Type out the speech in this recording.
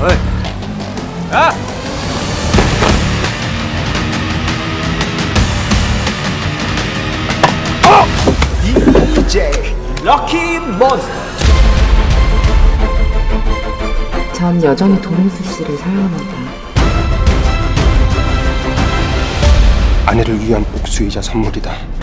어이. 야! 어! DJ 럭키 몬스터 전 여전히 도민수 씨를 사랑합니다 아내를 위한 복수이자 선물이다